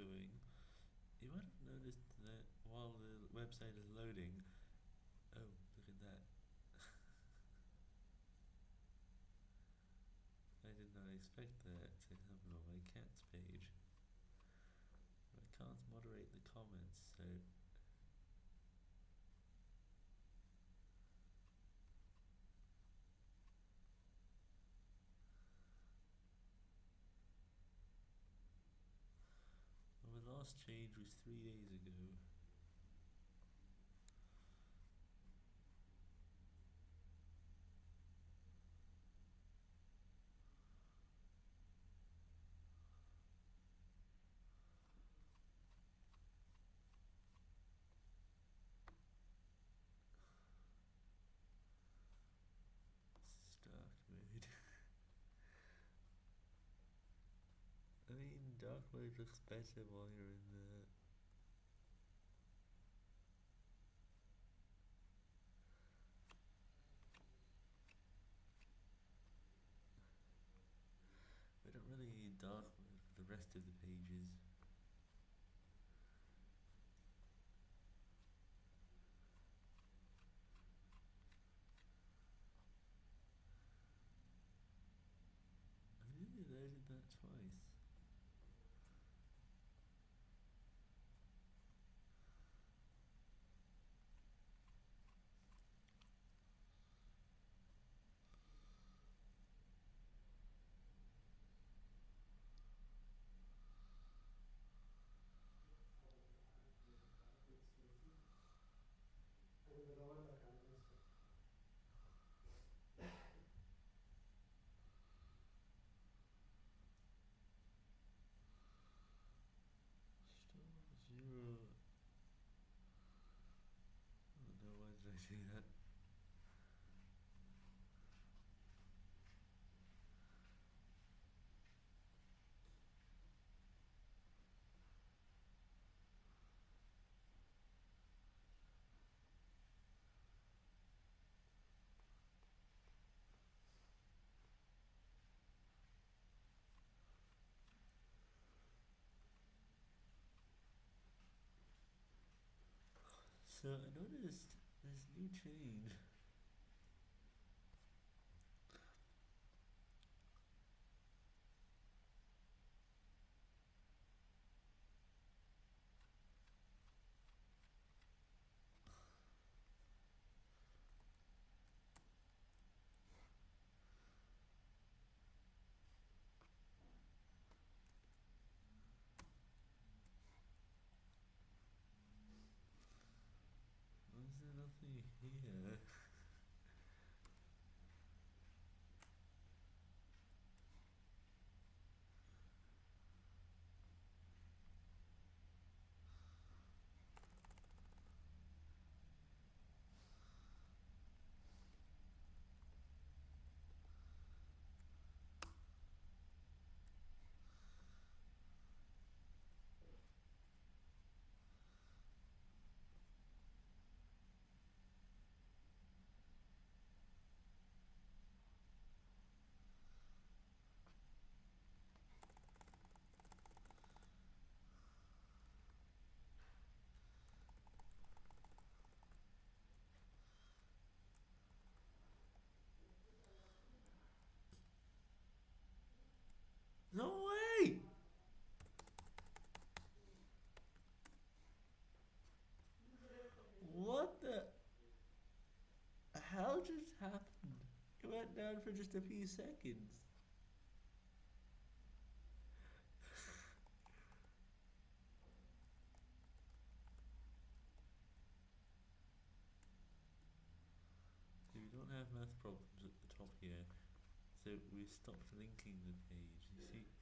showing. You might have noticed that while the website is loading, oh, look at that. I did not expect that to happen on my cat's page. I can't moderate the comments, so last change was three days ago. Dark mode. I mode looks better while you're in the. We don't really need dark the rest of the pages. I nearly loaded that twice. Do that? So I noticed this new change. Why is there for just a few seconds. So we don't have math problems at the top here. So we stopped linking the page, you see?